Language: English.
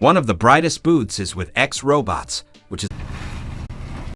One of the brightest booths is with X Robots,